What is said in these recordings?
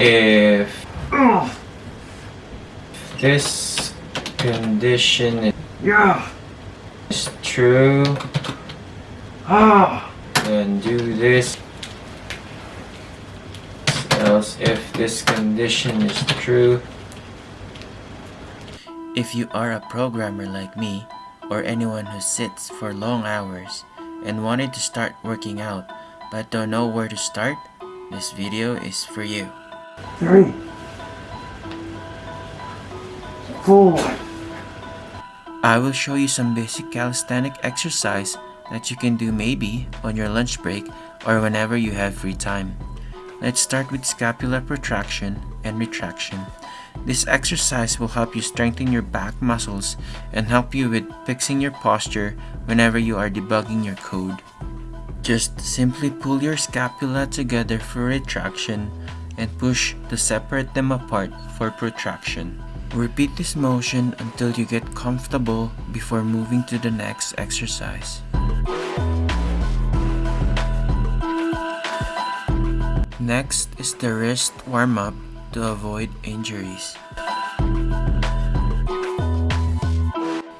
if this condition Yeah. is true, Ah. then do this. Else, if this condition is true, If you are a programmer like me, or anyone who sits for long hours and wanted to start working out but don't know where to start, this video is for you. Three. Four. I will show you some basic calisthenic exercise that you can do maybe on your lunch break or whenever you have free time. Let's start with scapular protraction and retraction. This exercise will help you strengthen your back muscles and help you with fixing your posture whenever you are debugging your code. Just simply pull your scapula together for retraction and push to separate them apart for protraction. Repeat this motion until you get comfortable before moving to the next exercise. Next is the wrist warm-up to avoid injuries.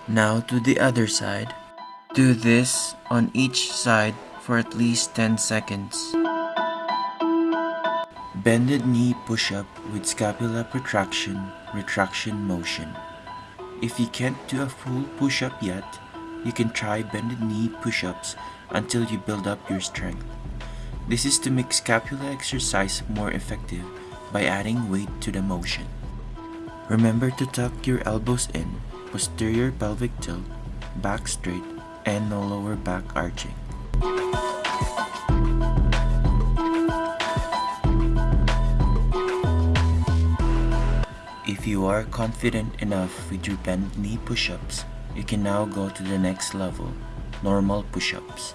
Now to the other side. Do this on each side for at least 10 seconds. Bended knee push-up with scapula protraction, retraction motion. If you can't do a full push-up yet, you can try bended knee push-ups until you build up your strength. This is to make scapula exercise more effective by adding weight to the motion. Remember to tuck your elbows in, posterior pelvic tilt, back straight, and no lower back arching. You are confident enough with your bent knee push-ups, you can now go to the next level, normal push-ups.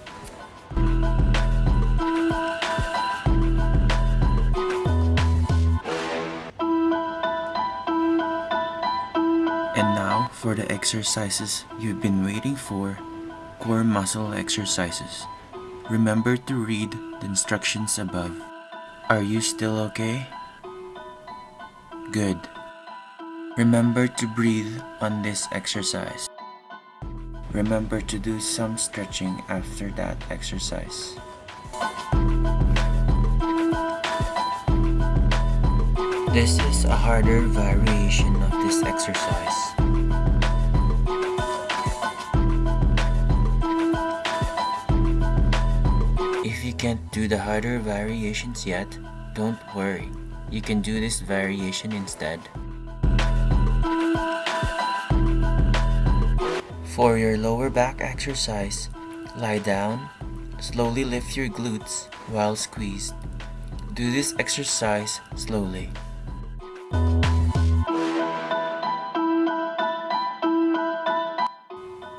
And now for the exercises you've been waiting for, core muscle exercises. Remember to read the instructions above. Are you still okay? Good. Remember to breathe on this exercise. Remember to do some stretching after that exercise. This is a harder variation of this exercise. If you can't do the harder variations yet, don't worry. You can do this variation instead. For your lower back exercise, lie down, slowly lift your glutes while squeezed. Do this exercise slowly.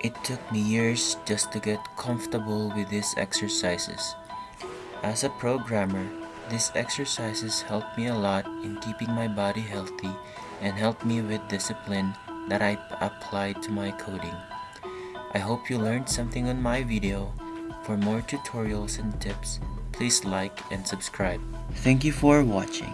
It took me years just to get comfortable with these exercises. As a programmer, these exercises helped me a lot in keeping my body healthy and helped me with discipline that I applied to my coding. I hope you learned something on my video. For more tutorials and tips, please like and subscribe. Thank you for watching.